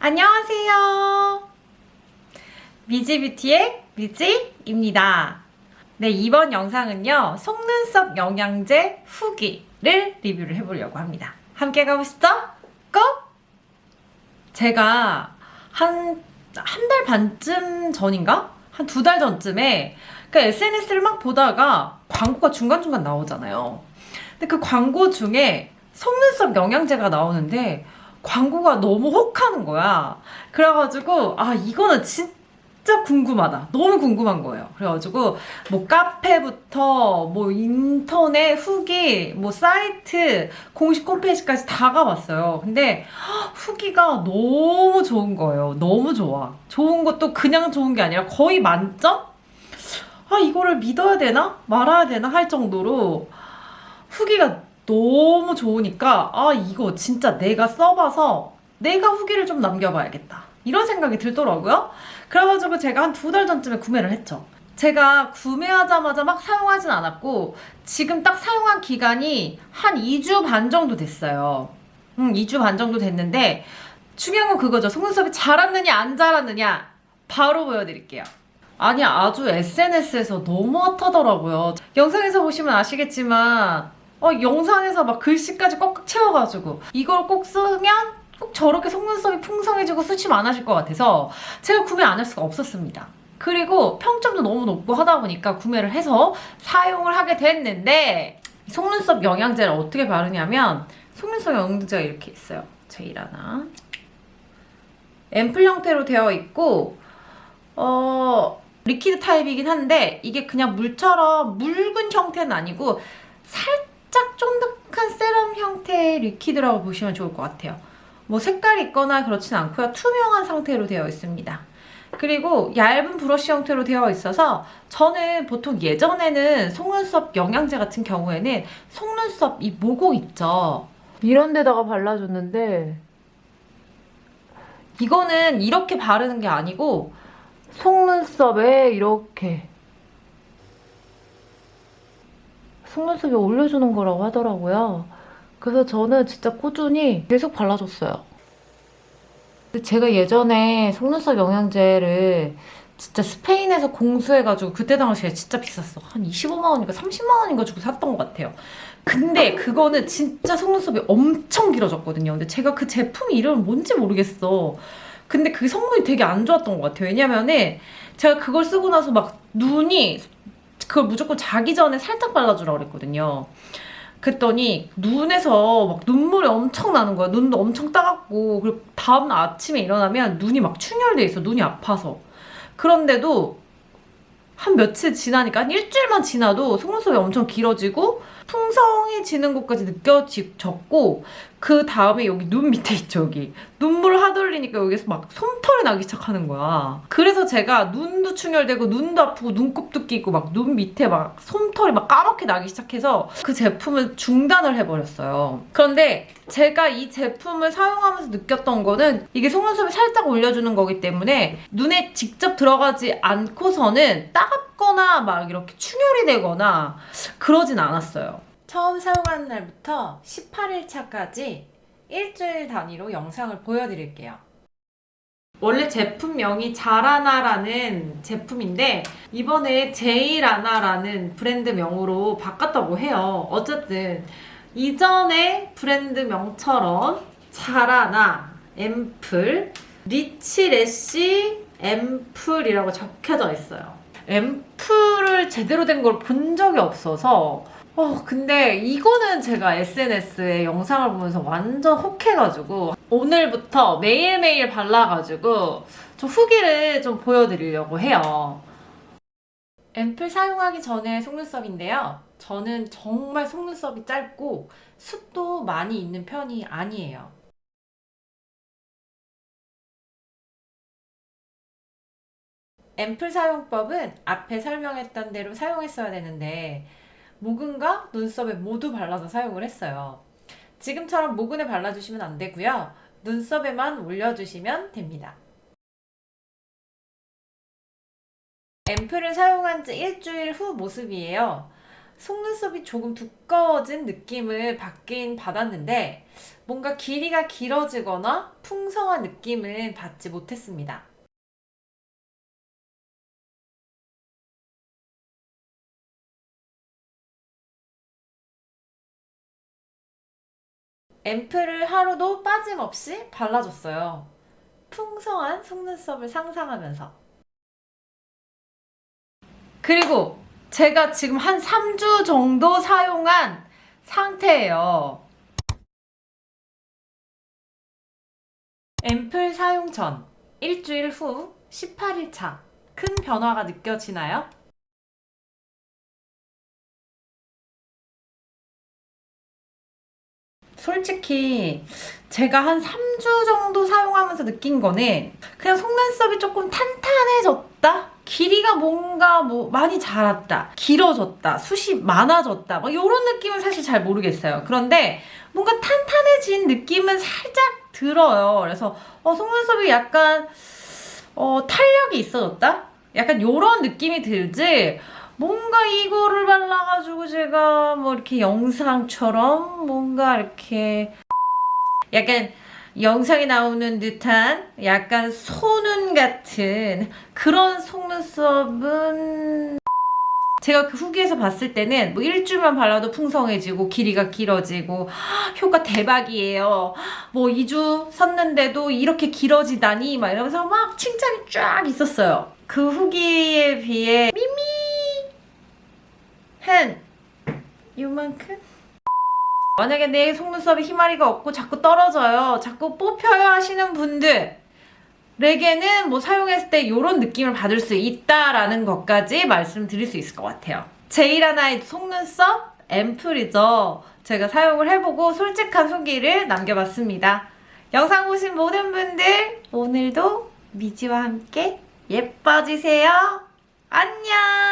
안녕하세요. 미지뷰티의 미지입니다. 네, 이번 영상은요, 속눈썹 영양제 후기를 리뷰를 해보려고 합니다. 함께 가보시죠. 고! 제가 한, 한 달 반쯤 전인가? 한 두 달 전쯤에 그 SNS를 막 보다가 광고가 중간중간 나오잖아요. 근데 그 광고 중에 속눈썹 영양제가 나오는데 광고가 너무 혹하는 거야. 그래가지고 아 이거는 진짜 궁금하다. 너무 궁금한 거예요. 그래가지고 뭐 카페부터 뭐 인터넷 후기 뭐 사이트 공식 홈페이지까지 다 가봤어요. 근데 후기가 너무 좋은 거예요. 너무 좋아. 좋은 것도 그냥 좋은 게 아니라 거의 만점? 아 이거를 믿어야 되나 말아야 되나 할 정도로 후기가 너무 좋으니까 아 이거 진짜 내가 써봐서 내가 후기를 좀 남겨봐야겠다 이런 생각이 들더라고요. 그래가지고 제가 한 두 달 전쯤에 구매를 했죠. 제가 구매하자마자 막 사용하진 않았고 지금 딱 사용한 기간이 한 2주 반 정도 됐어요. 음 2주 반 정도 됐는데 중요한 건 그거죠. 속눈썹이 자랐느냐 안 자랐느냐 바로 보여드릴게요. 아니 아주 SNS에서 너무 핫하더라고요. 영상에서 보시면 아시겠지만 어, 영상에서 막 글씨까지 꽉꽉 채워가지고 이걸 꼭 쓰면 꼭 저렇게 속눈썹이 풍성해지고 숱이 많아질 것 같아서 제가 구매 안 할 수가 없었습니다. 그리고 평점도 너무 높고 하다 보니까 구매를 해서 사용을 하게 됐는데 속눈썹 영양제를 어떻게 바르냐면 속눈썹 영양제가 이렇게 있어요. 제일 하나 앰플 형태로 되어 있고 어 liquid 타입이긴 한데 이게 그냥 물처럼 묽은 형태는 아니고 살짝 쫀득한 세럼 형태의 리퀴드라고 보시면 좋을 것 같아요. 뭐 색깔이 있거나 그렇진 않고요. 투명한 상태로 되어 있습니다. 그리고 얇은 브러쉬 형태로 되어 있어서 저는 보통 예전에는 속눈썹 영양제 같은 경우에는 속눈썹 이 모공 있죠. 이런 데다가 발라줬는데 이거는 이렇게 바르는 게 아니고 속눈썹에 이렇게 속눈썹에 올려주는 거라고 하더라고요. 그래서 저는 진짜 꾸준히 계속 발라줬어요. 제가 예전에 속눈썹 영양제를 진짜 스페인에서 공수해가지고 그때 당시에 진짜 비쌌어. 한 25만원인가 30만원인가 주고 샀던 것 같아요. 근데 그거는 진짜 속눈썹이 엄청 길어졌거든요. 근데 제가 그 제품 이름은 뭔지 모르겠어. 근데 그 성분이 되게 안 좋았던 것 같아요. 왜냐면은 제가 그걸 쓰고 나서 막 눈이 그걸 무조건 자기 전에 살짝 발라주라고 그랬거든요. 그랬더니 눈에서 막 눈물이 엄청 나는 거야. 눈도 엄청 따갑고 그리고 다음날 아침에 일어나면 눈이 막 충혈돼 있어. 눈이 아파서. 그런데도 한 며칠 지나니까 한 일주일만 지나도 속눈썹이 엄청 길어지고 풍성해지는 것까지 느껴졌고 그 다음에 여기 눈 밑에 있죠 여기. 눈물 하돌리니까 여기서 막 솜털이 나기 시작하는 거야. 그래서 제가 눈도 충혈되고 눈도 아프고 눈곱도 끼고 막 눈 밑에 막 솜털이 막 까맣게 나기 시작해서 그 제품을 중단을 해버렸어요. 그런데 제가 이 제품을 사용하면서 느꼈던 거는 이게 속눈썹을 살짝 올려주는 거기 때문에 눈에 직접 들어가지 않고서는 따갑거나 막 이렇게 충혈이 되거나 그러진 않았어요 처음 사용하는 날부터 18일차까지 일주일 단위로 영상을 보여드릴게요. 원래 제품명이 자라나라는 제품인데 이번에 제이라나라는 브랜드명으로 바꿨다고 해요. 어쨌든 이전의 브랜드명처럼 자라나, 앰플, 리치래쉬 앰플이라고 적혀져 있어요. 앰플을 제대로 된 걸 본 적이 없어서 어 근데 이거는 제가 SNS에 영상을 보면서 완전 혹해가지고 오늘부터 매일매일 발라가지고 좀 후기를 좀 보여드리려고 해요. 앰플 사용하기 전에 속눈썹인데요. 저는 정말 속눈썹이 짧고 숱도 많이 있는 편이 아니에요. 앰플 사용법은 앞에 설명했던 대로 사용했어야 되는데 모근과 눈썹에 모두 발라서 사용을 했어요. 지금처럼 모근에 발라주시면 안 되고요. 눈썹에만 올려주시면 됩니다. 앰플을 사용한 지 일주일 후 모습이에요. 속눈썹이 조금 두꺼워진 느낌을 받긴 받았는데 뭔가 길이가 길어지거나 풍성한 느낌은 받지 못했습니다. 앰플을 하루도 빠짐없이 발라줬어요. 풍성한 속눈썹을 상상하면서. 그리고 제가 지금 한 3주 정도 사용한 상태예요. 앰플 사용 전, 일주일 후, 18일 차. 큰 변화가 느껴지나요? 솔직히 제가 한 3주 정도 사용하면서 느낀 거는 그냥 속눈썹이 조금 탄탄해졌다? 길이가 뭔가 뭐 많이 자랐다, 길어졌다, 숱이 많아졌다 막 이런 느낌은 사실 잘 모르겠어요. 그런데 뭔가 탄탄해진 느낌은 살짝 들어요. 그래서 어, 속눈썹이 약간 어, 탄력이 있어졌다? 약간 이런 느낌이 들지 뭔가 이거를 발라가지고 제가 뭐 이렇게 영상처럼 뭔가 이렇게 약간 영상에 나오는 듯한 약간 소눈 같은 그런 속눈썹은 제가 그 후기에서 봤을 때는 뭐 일주일만 발라도 풍성해지고 길이가 길어지고 효과 대박이에요. 뭐 2주 썼는데도 이렇게 길어지다니 막 이러면서 막 칭찬이 쫙 있었어요. 그 후기에 비해 미미 한 요만큼? 만약에 내 속눈썹에 희마리가 없고 자꾸 떨어져요. 자꾸 뽑혀요 하시는 분들에게는 뭐 사용했을 때 이런 느낌을 받을 수 있다라는 것까지 말씀드릴 수 있을 것 같아요. 제이라나의 속눈썹 앰플이죠. 제가 사용을 해보고 솔직한 후기를 남겨봤습니다. 영상 보신 모든 분들 오늘도 미지와 함께 예뻐지세요. 안녕.